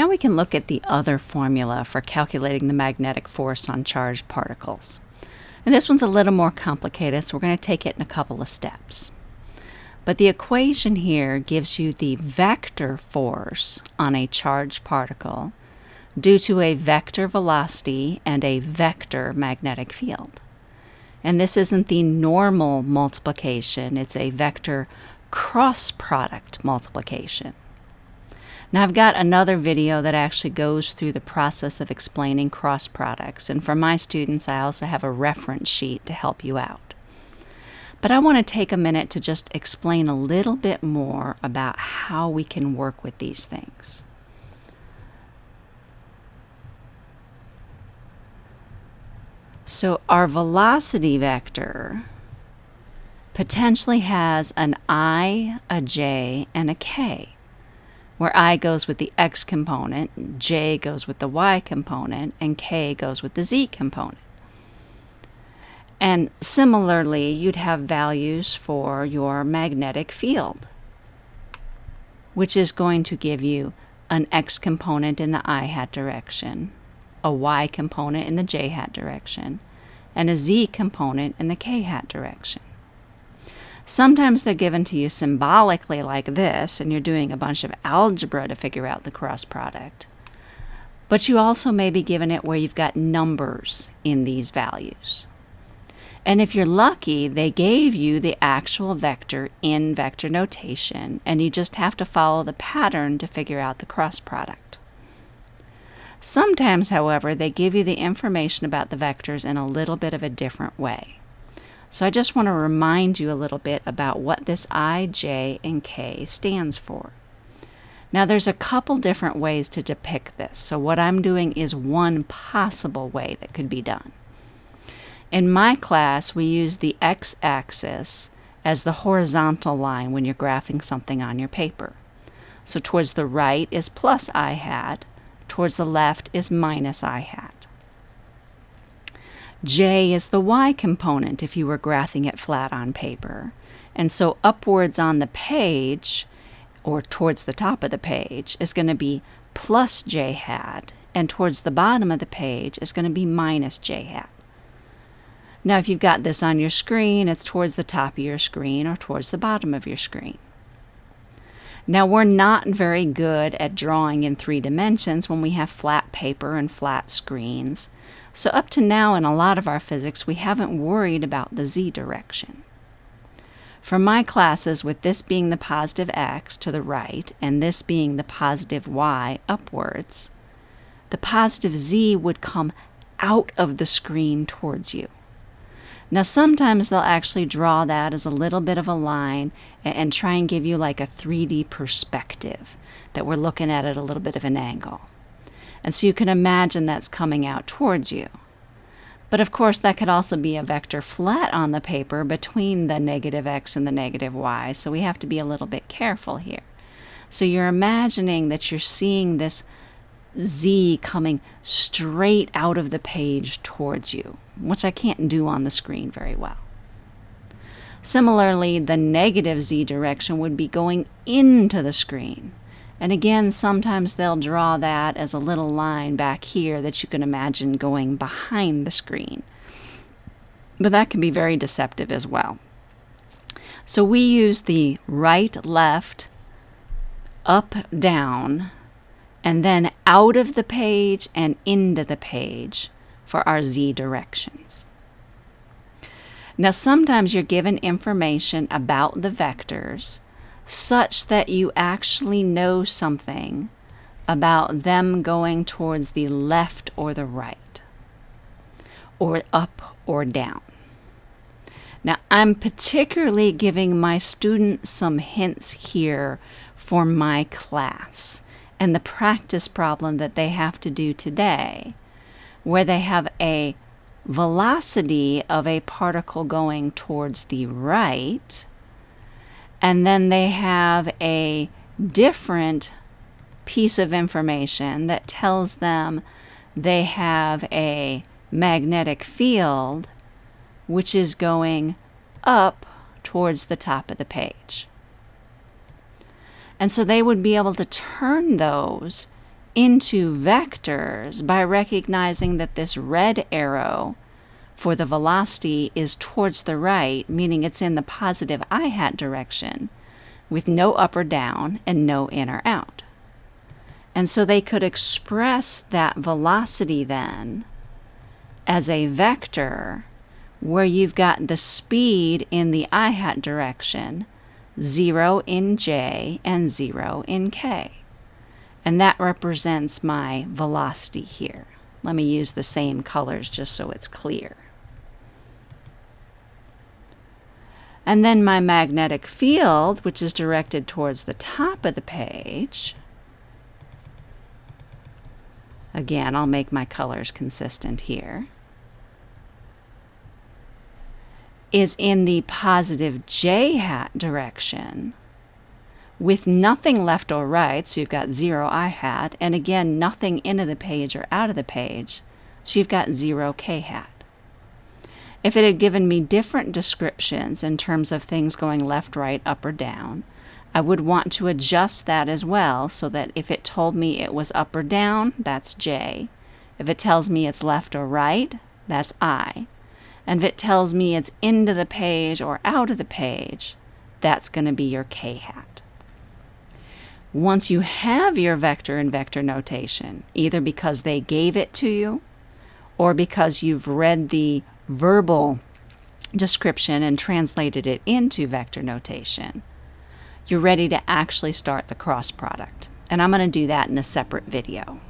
Now we can look at the other formula for calculating the magnetic force on charged particles. And this one's a little more complicated, so we're going to take it in a couple of steps. But the equation here gives you the vector force on a charged particle due to a vector velocity and a vector magnetic field. And this isn't the normal multiplication, it's a vector cross product multiplication. Now I've got another video that actually goes through the process of explaining cross products, and for my students I also have a reference sheet to help you out. But I want to take a minute to just explain a little bit more about how we can work with these things. So our velocity vector potentially has an i, a j, and a k, where i goes with the x component, j goes with the y component, and k goes with the z component. And similarly, you'd have values for your magnetic field, which is going to give you an x component in the i hat direction, a y component in the j hat direction, and a z component in the k hat direction. Sometimes they're given to you symbolically like this, and you're doing a bunch of algebra to figure out the cross product. But you also may be given it where you've got numbers in these values. And if you're lucky, they gave you the actual vector in vector notation, and you just have to follow the pattern to figure out the cross product. Sometimes, however, they give you the information about the vectors in a little bit of a different way. So I just want to remind you a little bit about what this I, J, and K stands for. Now there's a couple different ways to depict this, so what I'm doing is one possible way that could be done. In my class, we use the x-axis as the horizontal line when you're graphing something on your paper. So towards the right is plus i hat, towards the left is minus i hat. J is the y component if you were graphing it flat on paper. And so upwards on the page, or towards the top of the page, is going to be plus j hat, and towards the bottom of the page is going to be minus j hat. Now if you've got this on your screen, it's towards the top of your screen or towards the bottom of your screen. Now we're not very good at drawing in three dimensions when we have flat paper and flat screens. So up to now in a lot of our physics, we haven't worried about the z direction. For my classes, with this being the positive x to the right and this being the positive y upwards, the positive z would come out of the screen towards you. Now, sometimes they'll actually draw that as a little bit of a line and try and give you like a 3D perspective that we're looking at at a little bit of an angle. And so you can imagine that's coming out towards you. But of course, that could also be a vector flat on the paper between the negative x and the negative y, so we have to be a little bit careful here. So you're imagining that you're seeing this z coming straight out of the page towards you which I can't do on the screen very well. Similarly, the negative z direction would be going into the screen. And again, sometimes they'll draw that as a little line back here that you can imagine going behind the screen. But that can be very deceptive as well. So we use the right, left, up, down, and then out of the page and into the page for our z directions. Now, sometimes you're given information about the vectors such that you actually know something about them going towards the left or the right, or up or down. Now, I'm particularly giving my students some hints here for my class and the practice problem that they have to do today where they have a velocity of a particle going towards the right, and then they have a different piece of information that tells them they have a magnetic field which is going up towards the top of the page. And so they would be able to turn those into vectors by recognizing that this red arrow for the velocity is towards the right, meaning it's in the positive i hat direction, with no up or down and no in or out. And so they could express that velocity then as a vector where you've got the speed in the i hat direction, 0 in j and 0 in k. And that represents my velocity here. Let me use the same colors just so it's clear. And then my magnetic field, which is directed towards the top of the page, again, I'll make my colors consistent here, is in the positive j hat direction with nothing left or right, so you've got 0 i hat, and again, nothing into the page or out of the page, so you've got 0 k hat. If it had given me different descriptions in terms of things going left, right, up, or down, I would want to adjust that as well so that if it told me it was up or down, that's J. If it tells me it's left or right, that's I. And if it tells me it's into the page or out of the page, that's going to be your K hat. Once you have your vector in vector notation, either because they gave it to you or because you've read the verbal description and translated it into vector notation, you're ready to actually start the cross product. And I'm going to do that in a separate video.